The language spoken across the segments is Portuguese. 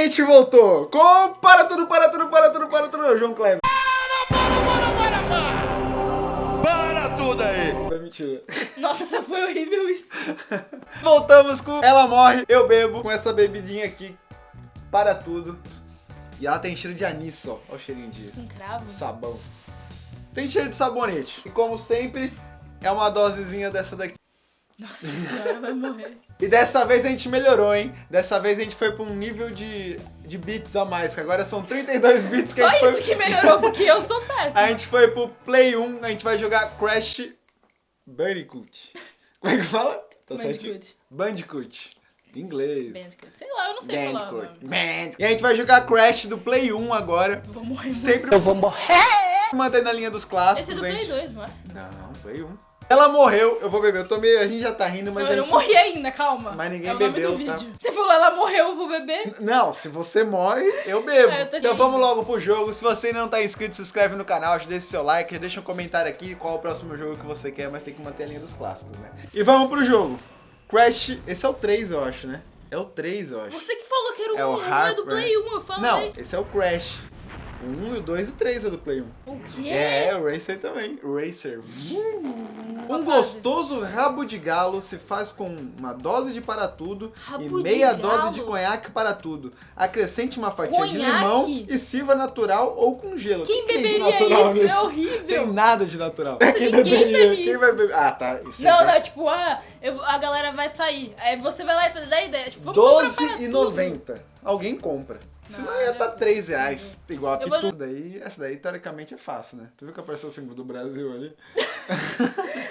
a gente voltou com Para Tudo, Para Tudo, Para Tudo, Para Tudo, João Kleber. Para tudo aí! Foi mentira. Nossa, foi horrível isso. Voltamos com Ela Morre, Eu Bebo, com essa bebidinha aqui, para tudo. E ela tem cheiro de anis, ó. Olha o cheirinho disso. Um cravo. Sabão. Tem cheiro de sabonete. E como sempre, é uma dosezinha dessa daqui. Nossa senhora, vai morrer. E dessa vez a gente melhorou, hein? Dessa vez a gente foi pra um nível de, de bits a mais, que agora são 32 bits que Só a gente isso foi... que melhorou, porque eu sou péssima. A gente foi pro Play 1, a gente vai jogar Crash Bandicoot. Como é que fala? Tá certinho? Bandicoot. Bandicoot. Em inglês. Bandicoot. Sei lá, eu não sei falar. Bandicoot. mano. Bandicoot. E a gente vai jogar Crash do Play 1 agora. Vou morrer. Sempre eu vou morrer. Mantendo a linha dos Esse é clássicos, do Play gente... 2, não é? Não, Play 1. Ela morreu, eu vou beber. Eu tomei, a gente já tá rindo, mas não, eu não gente... morri ainda, calma. Mas ninguém é bebeu, tá? Você falou, ela morreu, eu vou beber. Não, se você morre, eu bebo. É, eu então vamos logo pro jogo. Se você ainda não tá inscrito, se inscreve no canal, deixa seu like, deixa um comentário aqui qual é o próximo jogo que você quer, mas tem que manter a linha dos clássicos, né? E vamos pro jogo. Crash, esse é o 3, eu acho, né? É o 3, eu acho. Você que falou que era o É o 1, o 1 é do. Play 1, eu falei. Não, esse é o Crash. O 1, o 2 e o 3 é do Play 1. O quê? É, o Racer também. Racer. Um gostoso rabo de galo se faz com uma dose de para tudo Rabo e de meia galo? dose de conhaque para tudo. Acrescente uma fatia de Conhaque? limão e sirva natural ou com gelo. Quem que que de beberia natural isso? nisso? É horrível. Tem nada de natural. bebe Quem isso. vai beber? Ah, tá. Isso Não, é não, é tipo, ah, eu- a galera vai sair. Aí você vai lá e faz da ideia. Tipo, vamos comprar para tudo. 12,90. Alguém compra. Senão Não, ia é estar 3 reais, igual a Eu vou- Pitu. Essa daí, essa daí, teoricamente, é fácil, né? Tu viu que apareceu o símbolo do Brasil ali?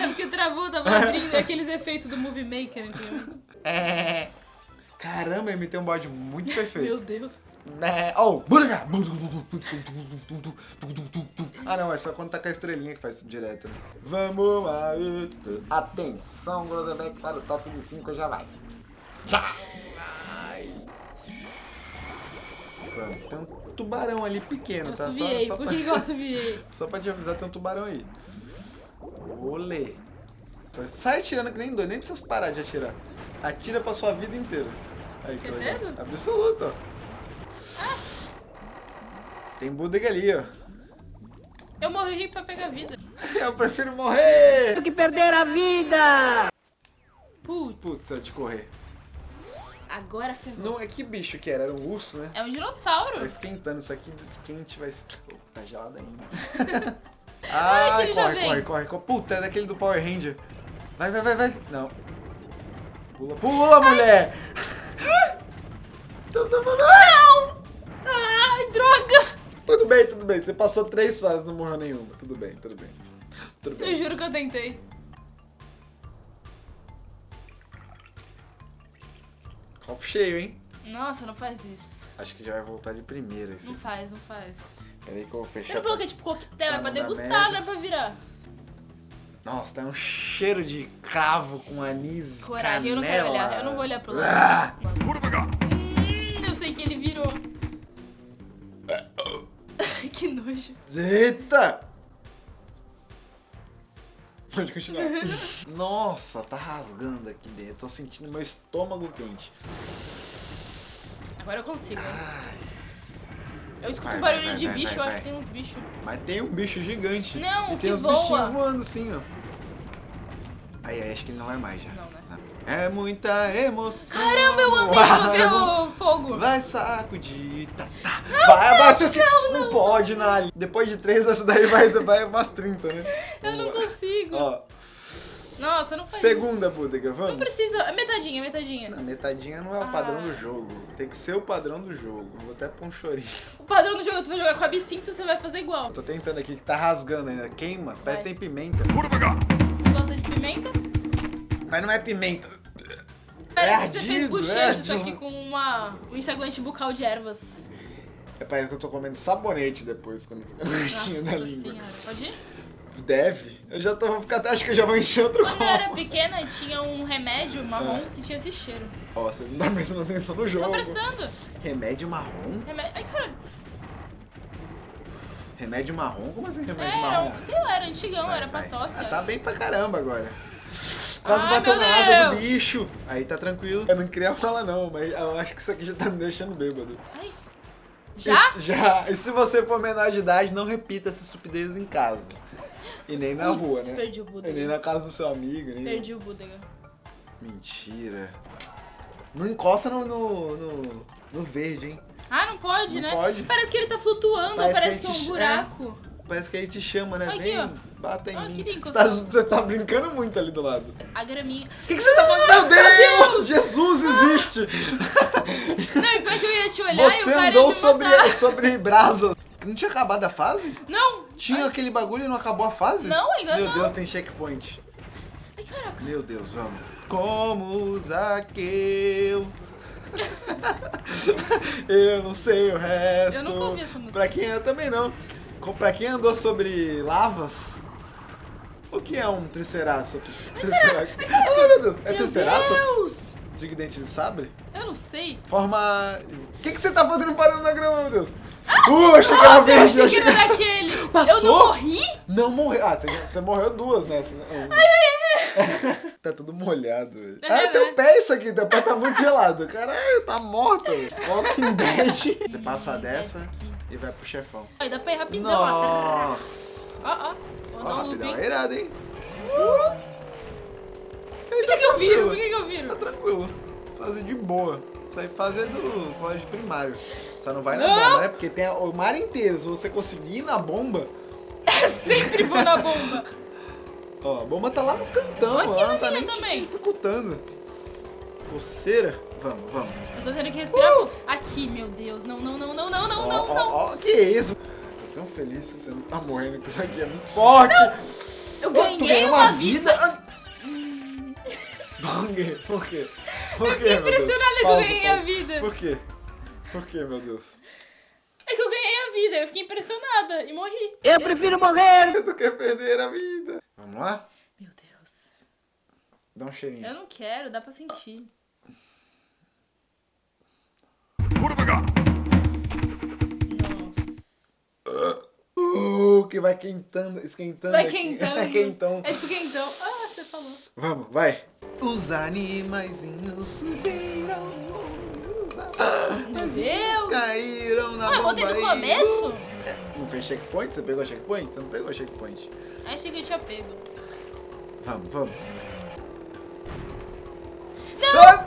É porque travou, tava abrindo aqueles efeitos do Movie Maker, entendeu? É. Caramba, ele tem um bode muito perfeito. Meu Deus. É, oh, buraga! Ah não, é só quando tá com a estrelinha que faz isso direto, né? Vamos aí! Atenção, Grosebeck, para o top de 5 já vai! Já! Tem um tubarão ali pequeno, Eu tá? Só, assoviei. só, Por pra, que, eu assoviei? só pra te avisar, tem um tubarão aí. Olê! Só sai atirando que nem doido, nem precisa parar de atirar. Atira pra sua vida inteira. Aí, que legal. Certeza? Absoluto, ó. Tem bodega ali, ó. Eu morri pra pegar vida. Eu prefiro morrer! que perder a vida! Putz. Putz, eu de correr. Agora ferrou. Não, é que bicho que era? Era um urso, né? É um dinossauro. Tá esquentando, isso aqui desquente vai... Oh, tá gelado ainda. Ai, que Ai, corre, corre, corre, corre. Puta, é daquele do Power Ranger. Vai, vai, vai, vai. Não. Pula, pula, mulher! Vai, vai. Não! Ai, droga! Tudo bem, tudo bem. Você passou três fases, não morreu nenhuma. Tudo bem, tudo bem. Tudo Eu bem. juro que eu tentei. Copo cheio, hein? Nossa, não faz isso. Acho que já vai voltar de primeira esse. Não faz, não faz. Peraí que eu vou fechar. não falou pra- que é tipo coquetel, Tá, é pra degustar, não é pra virar. Nossa, tá um cheiro de cravo com anis. Coragem, eu não quero canela. olhar, eu não vou olhar pro Ah! lado. Hum, eu sei que ele virou. que nojo. Eita! Pode continuar. Nossa, tá rasgando aqui dentro. Tô sentindo meu estômago quente. Agora eu consigo. hein? Eu escuto Vai, barulho vai, de vai, bicho, eu acho que tem uns bichos. Mas tem um bicho gigante. Não, e que tem uns voa. bichinhos voando assim, ó. Aí, aí, acho que ele não vai mais já. Não? É muita emoção. Caramba, eu andei sobre o fogo. Vai sacudir, tá, tá. vai, vai, seu que... Não, pode, Nali. Depois de três, essa daí vai, vai umas 30, né? Eu não consigo. Ó, Nossa, não faz segunda, isso. vamos? Não precisa. É metadinha, metadinha. Não, metadinha não é o padrão Ah. do jogo. Tem que ser o padrão do jogo. Eu Vou até pôr um chorinho. O padrão do jogo, tu vai jogar com a absinto, você vai fazer igual. Eu tô tentando aqui, que tá rasgando ainda. Queima, parece que tem pimenta. Gosta de pimenta? Mas não é pimenta. Parece que você fez ardido, é ardido. que com uma, um enxaguante bucal de ervas. É, parece que eu tô comendo sabonete depois, quando fica no restinho da língua. senhora. Pode ir? Deve. Eu já tô, vou ficar até, acho que eu já vou encher outro Quando eu era copo. pequena, tinha um remédio marrom É. que tinha esse cheiro. Ó, você não tá prestando atenção no jogo. Tô prestando. Remédio marrom? Remédio... Ai, caralho. Remédio marrom? Como assim remédio Era, marrom? um- sei lá, era antigão, Vai, era pra tosse. Ah, tá bem pra caramba agora. Quase Ai, bateu meu na asa do bicho. Aí tá tranquilo. Eu não queria falar não, mas eu acho que isso aqui já tá me deixando bêbado. Ai. Já? E- já. E se você for menor de idade, não repita essa estupidez em casa. E nem na rua, né? Perdi o E nem na casa do seu amigo. Nem... Perdi o Budega. Mentira. Não encosta no, no, no, no verde, hein? Ah, não pode, Não né? pode. Parece que ele tá flutuando, Parece parece, que que, é um gente- buraco. Parece que aí te chama, né? Aqui, Vem, ó. bata em Ah, mim. Você tá, você tá brincando muito ali do lado. A graminha. O que, que você tá fazendo? Meu Deus! Jesus existe! Não, e pior que eu ia te olhar e o Você cara andou sobre, matar. sobre brasas. Não tinha acabado a fase? Não! Tinha aquele bagulho e não acabou a fase? Não, ainda Meu não. Deus, tem checkpoint. Ai, caraca. Meu Deus, vamos. Como Zaqueu. eu não sei o resto. Eu nunca ouvi essa música. Pra quem eu também não. Pra quem andou sobre lavas, o que é um Triceratops? Triceratops. Ai, meu Deus, é Meu Triceratops? Deus! Tigre dente de sabre? Eu não sei. Forma. O que, que você tá fazendo parando na grama, meu Deus? Uh, achei que era Nossa, eu verde. achei que era daquele. Eu Passou? não morri? Não morreu. Ah, você, você morreu duas nessa, né? tá tudo molhado, velho. É, Ah, teu pé isso aqui, teu pé tá muito gelado. Caralho, tá morto. Walking Dead. Você passa dessa. E vai pro chefão. Ai, dá pra ir rapidão. Nossa. Ó, ó. Vou Ó, dar um rapidão, é irado, hein? Por que, que eu viro? Por que, que eu Tá viro? tranquilo. Fazer de boa. Isso aí fazer do colégio primário. Só não vai na Não. bomba, né? Porque tem o mar inteiro. Se você conseguir ir na bomba, Eu sempre vou na bomba. Ó, a bomba tá lá no cantão, ela não tá nem te também. dificultando. Coceira? Vamos, vamos. Eu tô tendo que respirar. fundo. Aqui, meu Deus. Não, não, não, não, não, não, Ó, não, não. ó, que isso? Tô tão feliz que você não tá morrendo, que isso aqui é muito forte. Eu Ó, tu ganhei ganhou uma vida. Ah. Por quê? Por quê? Por quê, meu Deus? Impressionada que eu ganhei pausa. a vida. Por quê? Por quê, meu Deus? É que eu ganhei a vida. Eu fiquei impressionada e morri. Eu prefiro morrer. Tu quer perder a vida? Vamos lá? Meu Deus. Dá um cheirinho. Eu não quero, dá pra sentir. Uh, que vai quentando, esquentando. Vai aqui. quentando. quentão. É tipo quentão. Ah, você falou. Vamos, vai. Os animaizinhos subiram. Meu Deus. Caíram na Ah, eu do aí. começo? Não fez checkpoint? Você pegou checkpoint? Você não pegou checkpoint. Aí achei que eu tinha pego. Vamos, vamos. Não! Ah,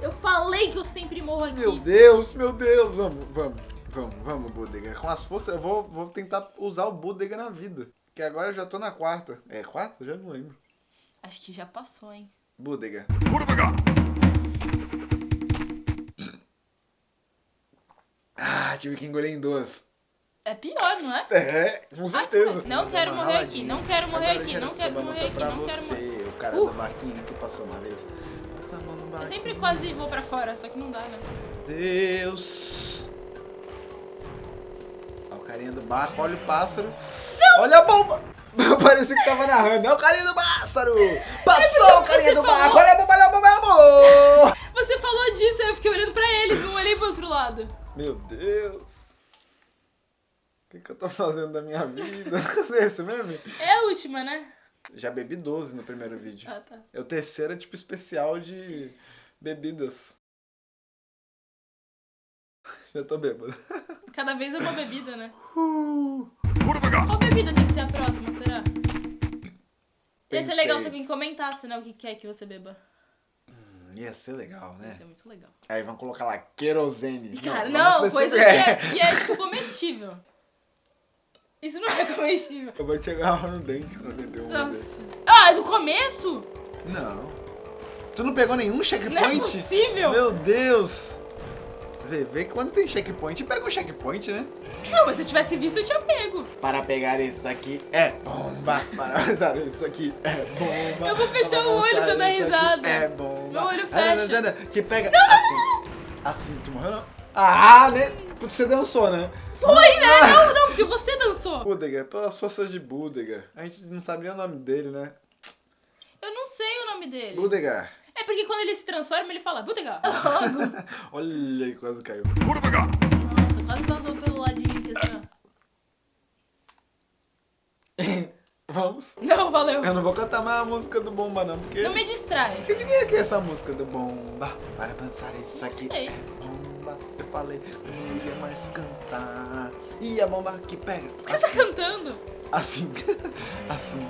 Eu falei que eu sempre morro aqui. meu Deus, meu Deus. Vamos, vamos, vamos, vamos, Budega. Com as forças, eu vou, vou tentar usar o Budega na vida. Que agora eu já tô na quarta. É quarta? Já não lembro. Acho que já passou, hein? Budega. Ah, tive que engolir em duas. É pior, não é? É, com certeza. Não quero morrer aqui, não quero morrer Agora aqui, eu não quero morrer aqui, não quero você, morrer. o cara Uh. do barquinho que passou uma vez. Passa a mão no Eu barquinho. sempre quase vou pra fora, só que não dá, né? Deus. Carinha do barco, olha o pássaro. Olha a bomba! Parecia que tava narrando. É o carinha do pássaro! Passou o carinha do barco! falou. Olha a bomba, olha a bomba, olha a bomba! Você falou disso, eu fiquei olhando pra eles, não olhei pro outro lado. Meu Deus! O que, que eu tô fazendo da minha vida? É esse meme? É a última, né? Já bebi 12 no primeiro vídeo. Ah, tá. É o terceiro tipo especial de bebidas. Já tô bêbado. Cada vez é uma bebida, né? Uh, Qual bebida tem que ser a próxima, será? Ia ser Pensei. legal se alguém comentasse, né, o que quer que você beba. ia ser legal, Ia né? ser muito legal. Aí vão colocar lá querosene. Cara, vamos não, coisa que é, que é tipo comestível. Isso não é comestível. Eu vou te agarrar no dente pra beber um Nossa. Ah, é do começo? Não. Tu não pegou nenhum Não é checkpoint? possível. Meu Deus! Vê, vê que quando tem checkpoint, pega um checkpoint, né? Não, mas se eu tivesse visto, eu tinha pego. Para pegar isso aqui é bomba. Para usar isso aqui é bomba. Eu vou fechar o olho se eu dar aqui risada. É bomba. Meu olho Ah, fecha. não, não, não, Que pega assim. Assim, tu morreu? não? Ah, né? Porque você dançou, né? Foi, né? Não, não, porque você dançou. Budega, pelas forças de Budega. A gente não sabia o nome dele, né? Eu não sei o nome dele. Budega. É porque quando ele se transforma, ele fala Budega. Logo. Olha aí, quase caiu. Nossa, quase passou pelo ladinho aqui, assim, ó. Vamos. Não, valeu. Eu não vou cantar mais a música do Bomba, não, porque... Não me distrai. De quem é que é essa música do Bomba? Para pensar isso aqui sei. é bomba. Eu falei, eu não ia mais cantar. E a bomba que pega. Por que você tá cantando? Assim, assim,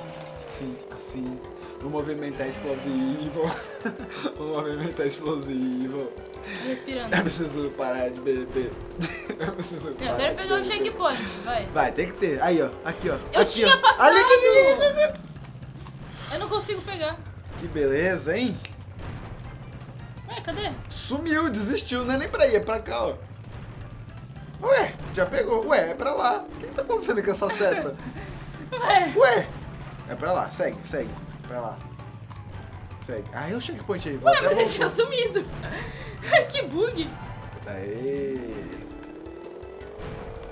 assim, assim. O movimento é explosivo. O movimento é explosivo. Respirando. Eu preciso parar de beber. Eu preciso Eu parar quero de pegar o checkpoint, vai. Vai, tem que ter. Aí, ó. Aqui, ó. Eu aqui, tinha ó. passado. Ali, aqui, aqui, aqui. Eu não consigo pegar. Que beleza, hein? Ué, cadê? Sumiu, desistiu. Não é nem pra ir, é pra cá, ó. Ué, já pegou. Ué, é pra lá. O que, que tá acontecendo com essa seta? Ué. Ué, é pra lá. Segue, segue. Pra lá. Segue. Ah, e o checkpoint aí. Ué, mas ele tinha sumido. que bug. Aê.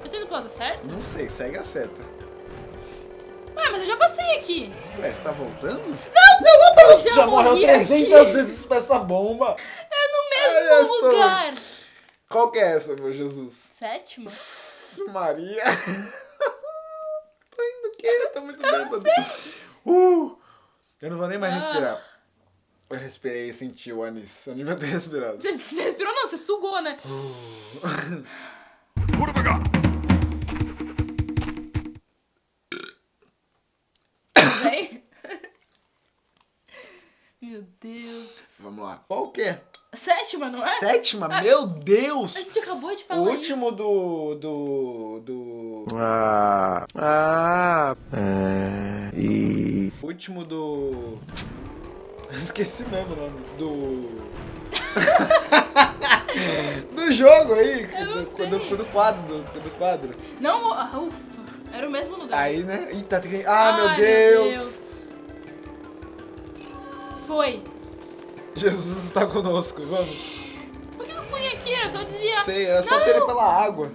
Eu tô indo pro lado certo? Não sei, segue a seta. Ué, mas eu já passei aqui. Ué, você tá voltando? Não, eu já, Já morreu morri 300 aqui. vezes pra essa bomba. É no Ai, mesmo eu estou- lugar. Qual que é essa, meu Jesus? Sétima? Maria. Tô indo o quê? Tô muito bêbado. Uh, eu não vou nem mais Ah. respirar. Eu respirei e senti o anis. Eu não devia ter respirado. Você, você respirou não, você sugou, né? Vem. Meu Deus. Vamos lá. Qual que é? Sétima, não é? Sétima? Meu Deus! A gente acabou de O falar último do. do. do. Ah, ah, é, e O último do. Esqueci mesmo o nome. Do. do jogo aí. Do, do, do quadro. Do, do quadro. Não, ah, ufa. Era o mesmo lugar. Aí, né? Eita, tem que. Ah, meu Ai, Deus! Deus. Foi. Jesus está conosco, vamos. Por que eu fui aqui? Era só desviar. Sei, era só Não. ter ele pela água.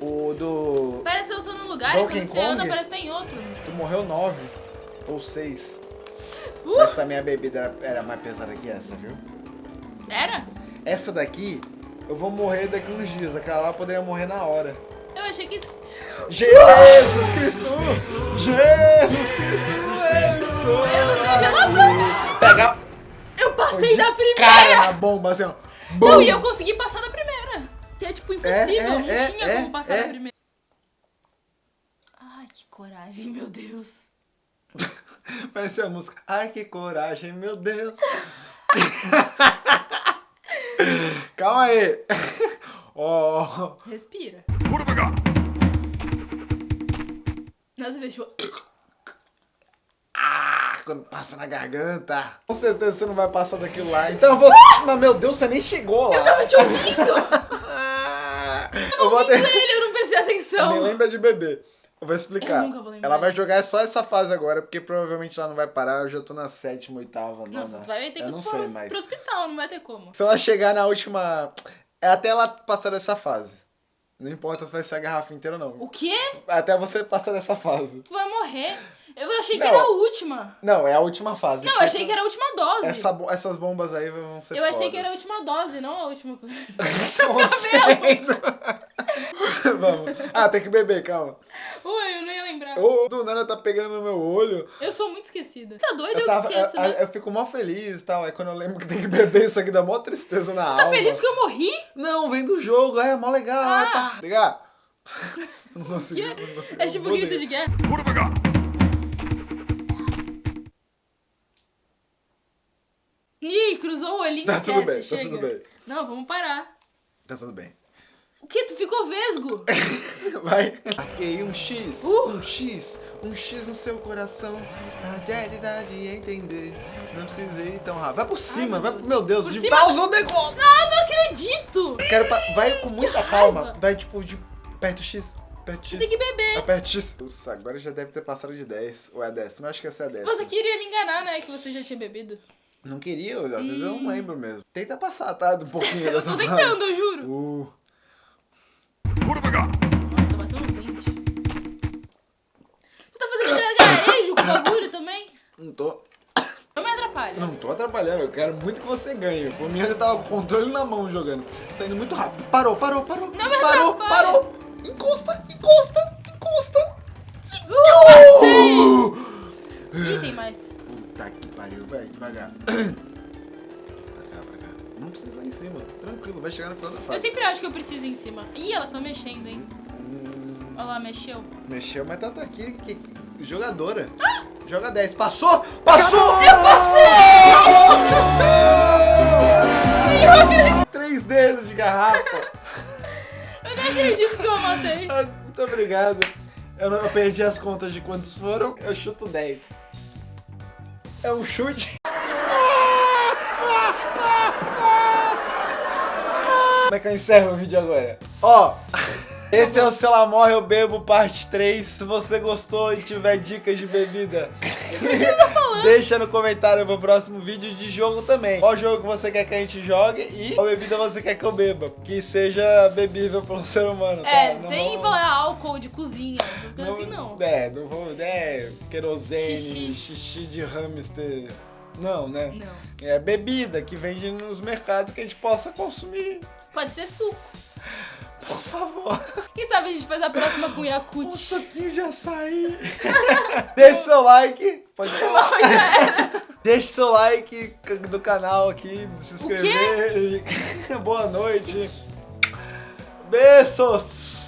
O do. Parece que eu tô num lugar e Donkey quando você anda parece que tá em outro. Tu morreu nove ou seis. Uh, Mas também a bebida era, era mais pesada que essa, viu? era? Essa daqui, eu vou morrer daqui uns dias. Aquela lá eu poderia morrer na hora. Eu achei que. Jesus Cristo! Jesus Cristo! Jesus Eu não sei pela Cristo! Pega Eu passei da primeira! cara na bomba, assim, ó. Não, Bum! e eu consegui passar da primeira. Que é tipo impossível, É, é, não é, tinha é, como passar é. da primeira. Ai, que coragem, meu Deus. Parece a música. Ai, que coragem, meu Deus. Calma aí. Ó. Respira. Nossa, vez, tipo. Ah, quando passa na garganta. Com certeza você não vai passar daquilo lá. Então você. Mas meu Deus, você nem chegou lá. Eu tava te ouvindo! Ah, Eu eu vou ter. ele, eu não prestei atenção. Me lembra de beber. Eu vou explicar. Eu nunca vou lembrar. Ela vai jogar só essa fase agora, porque provavelmente ela não vai parar. Eu já tô na sétima, oitava, Não, nona. tu vai ter que ir não pro, mais. pro hospital, não vai ter como. Se ela chegar na última. É até ela passar dessa fase. Não importa se vai ser a garrafa inteira ou O não. quê? Até você passar dessa fase. Tu vai morrer? Eu achei que Não. era a última. Não, é a última fase. Não, eu achei que era a última dose. essa essas bombas aí vão ser eu achei que era a fodas. última dose, não a última coisa. Acontecendo? Vamos. Ah, tem que beber, calma. Ui, eu não ia lembrar. Ô, do nada tá pegando no meu olho. Eu sou muito esquecida. Tá doido? Eu, Eu, tava, esqueço, eu, né? eu fico mó feliz e tal. Aí quando eu lembro que tem que beber, isso aqui dá mó tristeza na alma. Tá feliz porque eu morri? Não, vem do jogo, é mó legal. Ah. É, pá. Ligar? Não consegui, Que? não consegui. É tipo grito ligar. de guerra. Ih, cruzou o olhinho. Tá tudo esquece, bem, tá chega. tudo bem. Não, vamos parar. Tá tudo bem. O que? Tu ficou vesgo? Vai. Aqui um X, Uh. um X, um X no seu coração. Até a idade entender. Não precisa ir tão rápido. Vai por cima, meu vai pro meu Deus, Por de cima? pausa o negócio. Ah, não acredito! Quero pa- Vai com muita calma. Vai tipo de perto X. Perto X. Tem que beber. Aperte X. Nossa, agora já deve ter passado de 10. Ou é décima? Eu acho que essa é a décima. Você queria me enganar, né? Que você já tinha bebido. Não queria, às vezes eu não lembro mesmo. Tenta passar, tá? Um pouquinho Eu tô tentando, eu juro. Uh. Não tô. Não me atrapalha. Não tô atrapalhando, eu quero muito que você ganhe. Por mim eu já tava com o controle na mão jogando. Você tá indo muito rápido. Parou, parou, parou. Não me parou, atrapalha. parou. Encosta, encosta, encosta. Ih, tem mais. Puta que pariu, vai, devagar. Pra cá, pra cá. Não precisa ir em cima, tranquilo, vai chegar no final da Eu fase. sempre acho que eu preciso ir em cima. Ih, elas estão mexendo, hein? Hum, Olha lá, mexeu. mexeu, mas tá, tá aqui, que, que- jogadora. Joga 10. Passou! Passou! Eu passei! Eu acredito, Três dedos de garrafa. eu nem acredito que eu matei. Ah, Muito obrigado. Eu, não, eu perdi as contas de quantos foram. Eu chuto 10. É um chute. Como é que eu encerro o vídeo agora? Ó, esse é o Se Ela Morre Eu Bebo parte 3. Se você gostou e tiver dicas de bebida, deixa no comentário pro próximo vídeo de jogo também. Qual jogo que você quer que a gente jogue e qual bebida você quer que eu beba. Que seja bebível pelo ser humano, tá? É, Não sem vou- falar álcool de cozinha, essas coisas assim não. É, não vou. É, querosene, Xixi. xixi, de hamster. Não, né? Não. É bebida que vende nos mercados que a gente possa consumir. Pode ser suco. Por favor. Quem sabe a gente faz a próxima com Um Yakut. suquinho de açaí. Deixe seu like. Pode falar. Deixe seu like do canal aqui, se inscrever. e- Boa noite. Beijos.